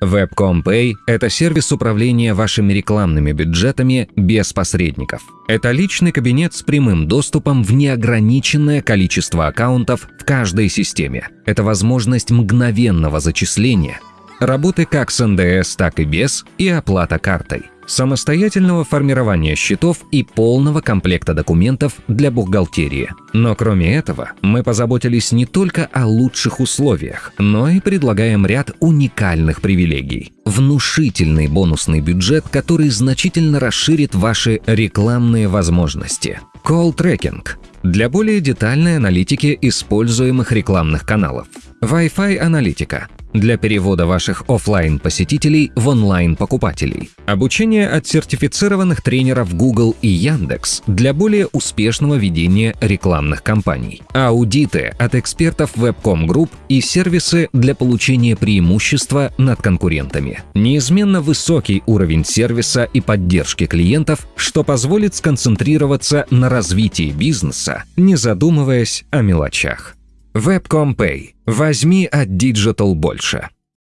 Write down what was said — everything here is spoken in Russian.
Webcom Pay – это сервис управления вашими рекламными бюджетами без посредников. Это личный кабинет с прямым доступом в неограниченное количество аккаунтов в каждой системе. Это возможность мгновенного зачисления, работы как с НДС, так и без, и оплата картой – самостоятельного формирования счетов и полного комплекта документов для бухгалтерии. Но кроме этого, мы позаботились не только о лучших условиях, но и предлагаем ряд уникальных привилегий. Внушительный бонусный бюджет, который значительно расширит ваши рекламные возможности. Call Tracking для более детальной аналитики используемых рекламных каналов. Wi-Fi аналитика для перевода ваших офлайн посетителей в онлайн покупателей. Обучение от сертифицированных тренеров Google и Яндекс для более успешного ведения рекламных кампаний. Аудиты от экспертов Webcom Group и сервисы для получения преимущества над конкурентами. Неизменно высокий уровень сервиса и поддержки клиентов, что позволит сконцентрироваться на развитии бизнеса, не задумываясь о мелочах. Webcom Pay. Возьми от Digital больше.